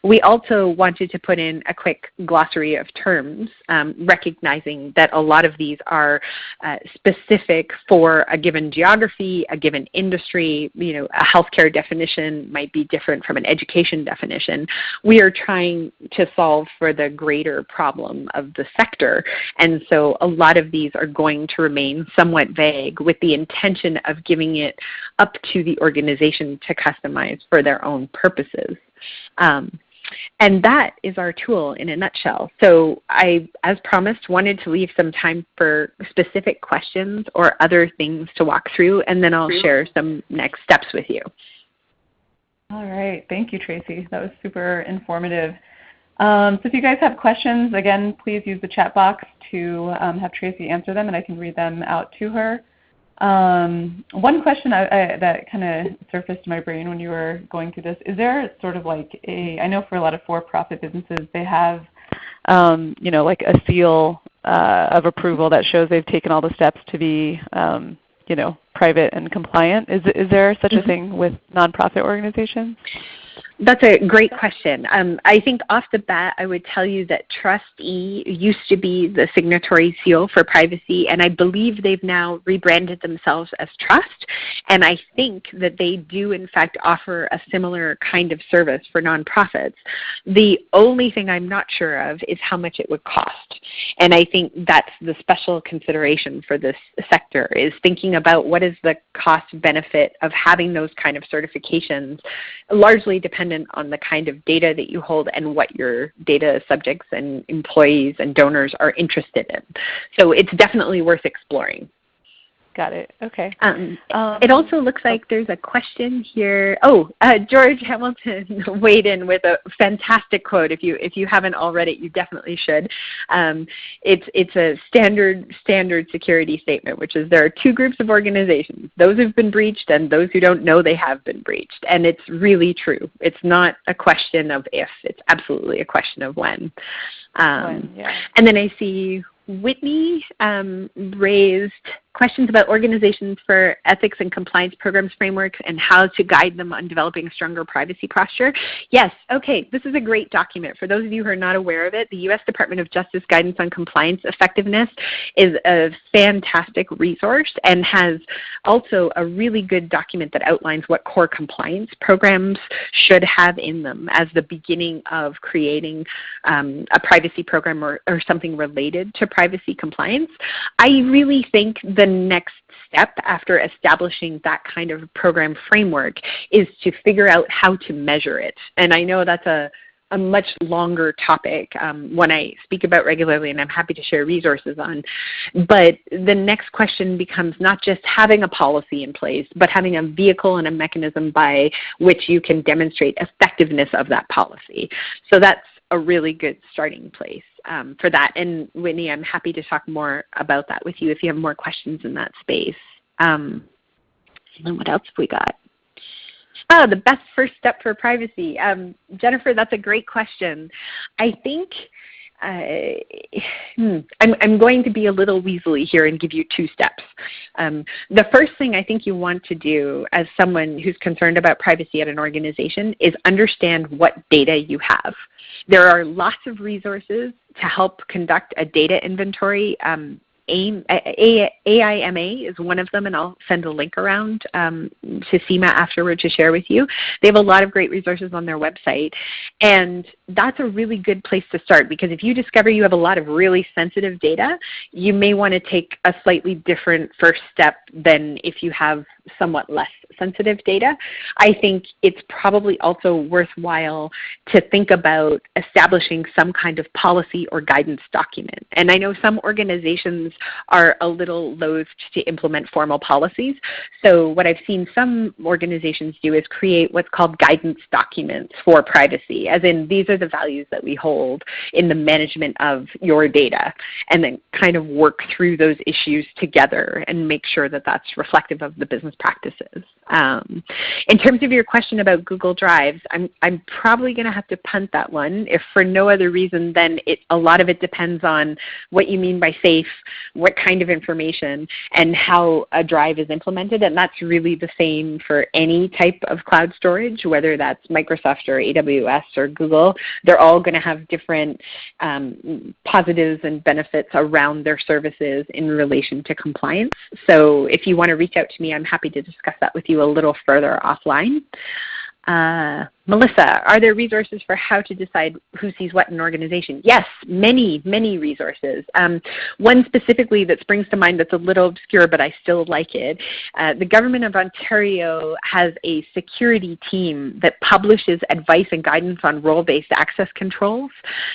We also wanted to put in a quick glossary of terms, um, recognizing that a lot of these are uh, specific for a given geography, a given industry. You know, a healthcare definition might be different from an education definition. We are trying to solve for the greater problem of the sector, and so a lot of these are going to remain somewhat vague with the intention of giving it up to the organization to customize for their own purposes. Um, and that is our tool in a nutshell. So I, as promised, wanted to leave some time for specific questions or other things to walk through, and then I'll share some next steps with you. All right. Thank you, Tracy. That was super informative. Um, so if you guys have questions, again, please use the chat box to um, have Tracy answer them, and I can read them out to her. Um, one question I, I, that kind of surfaced in my brain when you were going through this, is there sort of like a, I know for a lot of for-profit businesses, they have um, you know, like a seal uh, of approval that shows they've taken all the steps to be um, you know, private and compliant. Is, is there such a mm-hmm. thing with nonprofit organizations? That's a great question. Um, I think off the bat, I would tell you that TRUSTe used to be the signatory seal for privacy, and I believe they've now rebranded themselves as Trust. And I think that they do, in fact, offer a similar kind of service for nonprofits. The only thing I'm not sure of is how much it would cost. And I think that's the special consideration for this sector is thinking about what is the cost benefit of having those kind of certifications, largely depending dependent on the kind of data that you hold and what your data subjects and employees and donors are interested in. So it's definitely worth exploring. Got it. Okay. Um, um, it also looks like there's a question here. Oh, uh, George Hamilton weighed in with a fantastic quote. If you if you haven't already, you definitely should. Um, it's it's a standard standard security statement, which is there are two groups of organizations: those who've been breached and those who don't know they have been breached. And it's really true. It's not a question of if; it's absolutely a question of when. Um, when yeah. And then I see Whitney um, raised questions about organizations for ethics and compliance programs frameworks and how to guide them on developing a stronger privacy posture. Yes, okay, this is a great document. For those of you who are not aware of it, the U.S. Department of Justice Guidance on Compliance Effectiveness is a fantastic resource and has also a really good document that outlines what core compliance programs should have in them as the beginning of creating um, a privacy program or, or something related to privacy compliance. I really think that the next step after establishing that kind of program framework is to figure out how to measure it. And I know that's a, a much longer topic um, I speak about regularly and I'm happy to share resources on. But the next question becomes not just having a policy in place, but having a vehicle and a mechanism by which you can demonstrate effectiveness of that policy. So that's a really good starting place um, for that. And Whitney, I'm happy to talk more about that with you if you have more questions in that space. Um, and then what else have we got? Oh, the best first step for privacy. Um, Jennifer, that's a great question. I think uh, hmm, I'm, I'm going to be a little weaselly here and give you two steps. Um, the first thing I think you want to do as someone who's concerned about privacy at an organization is understand what data you have. There are lots of resources to help conduct a data inventory. Um, AIM, AIMA is one of them, and I'll send a link around um, to Seema afterward to share with you. They have a lot of great resources on their website, and that's a really good place to start because if you discover you have a lot of really sensitive data, you may want to take a slightly different first step than if you have somewhat less sensitive data. I think it's probably also worthwhile to think about establishing some kind of policy or guidance document. And I know some organizations are a little loath to implement formal policies. So what I've seen some organizations do is create what's called guidance documents for privacy, as in these are the values that we hold in the management of your data, and then kind of work through those issues together and make sure that that's reflective of the business practices. Um, in terms of your question about Google Drives, I'm, I'm probably going to have to punt that one, if for no other reason than it, a lot of it depends on what you mean by safe, what kind of information, and how a drive is implemented. And that's really the same for any type of cloud storage, whether that's Microsoft or AWS or Google. They're all going to have different um, positives and benefits around their services in relation to compliance. So if you want to reach out to me, I'm happy to discuss that with you a little further offline. Uh, Melissa, are there resources for how to decide who sees what in an organization? Yes, many, many resources. Um, one specifically that springs to mind that's a little obscure, but I still like it. Uh, the Government of Ontario has a security team that publishes advice and guidance on role-based access controls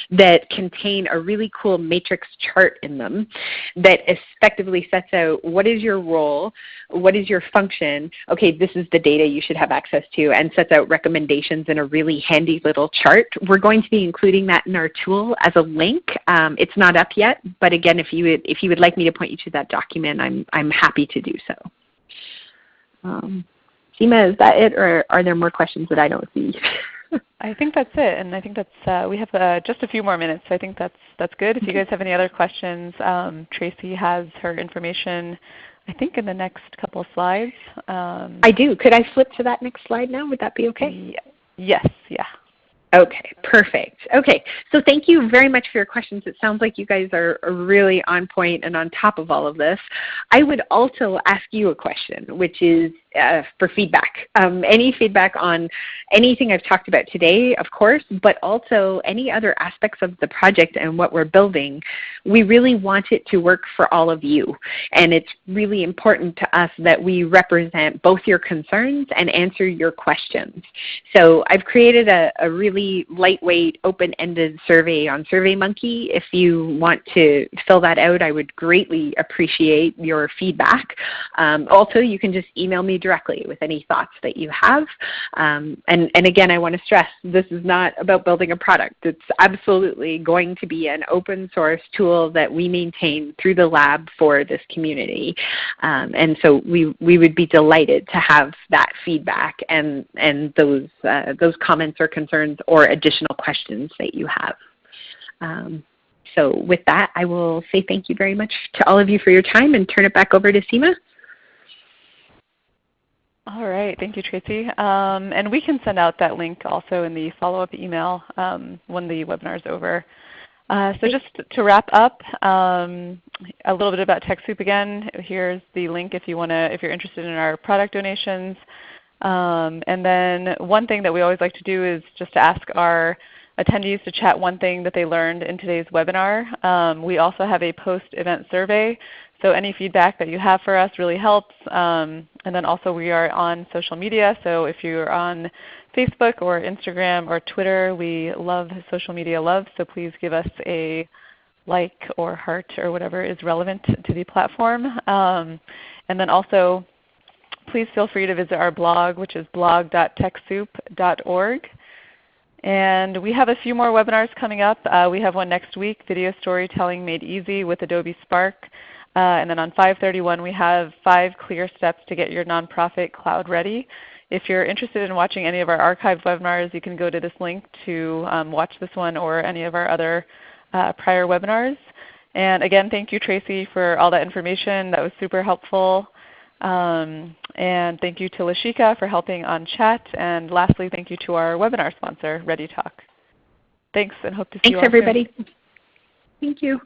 that contain a really cool matrix chart in them that effectively sets out what is your role, what is your function, okay, this is the data you should have access to, and sets out recommendations in a really handy little chart. We're going to be including that in our tool as a link. Um, it's not up yet, but again, if you, would, if you would like me to point you to that document, I'm, I'm happy to do so. Um, Seema, is that it, or are there more questions that I don't see? I think that's it, and I think that's uh, we have uh, just a few more minutes. So I think that's that's good. If you guys have any other questions, um, Tracy has her information. I think in the next couple of slides. Um, I do. Could I flip to that next slide now? Would that be okay? Yeah. Yes, yeah. Okay, perfect. Okay, so thank you very much for your questions. It sounds like you guys are really on point and on top of all of this. I would also ask you a question, which is uh, for feedback. Um, any feedback on anything I've talked about today, of course, but also any other aspects of the project and what we're building. We really want it to work for all of you. And it's really important to us that we represent both your concerns and answer your questions. So I've created a, a really lightweight, open-ended survey on SurveyMonkey. If you want to fill that out, I would greatly appreciate your feedback. Um, also, you can just email me directly with any thoughts that you have. Um, and, and again, I want to stress this is not about building a product. It's absolutely going to be an open source tool that we maintain through the lab for this community. Um, and so we, we would be delighted to have that feedback and, and those, uh, those comments or concerns or additional questions that you have. Um, so with that, I will say thank you very much to all of you for your time and turn it back over to Seema. All right. Thank you, Tracy. Um, and we can send out that link also in the follow-up email um, when the webinar is over. Uh, so just to wrap up, um, a little bit about TechSoup again. Here's the link if you want to, if you're interested in our product donations. Um, and then one thing that we always like to do is just to ask our attendees to chat one thing that they learned in today's webinar. Um, we also have a post-event survey so any feedback that you have for us really helps. Um, and then also we are on social media. So if you're on Facebook or Instagram or Twitter, we love social media love. So please give us a like or heart or whatever is relevant to the platform. Um, and then also please feel free to visit our blog which is blog.techsoup.org. And we have a few more webinars coming up. Uh, we have one next week, Video Storytelling Made Easy with Adobe Spark. Uh, and then on 531 we have five clear steps to get your nonprofit cloud ready. If you're interested in watching any of our archived webinars, you can go to this link to um, watch this one or any of our other uh, prior webinars. And again, thank you Tracy for all that information. That was super helpful. Um, and thank you to Lashika for helping on chat. And lastly, thank you to our webinar sponsor, ReadyTalk. Thanks and hope to see Thanks, you all again. Thanks, everybody. Soon. Thank you.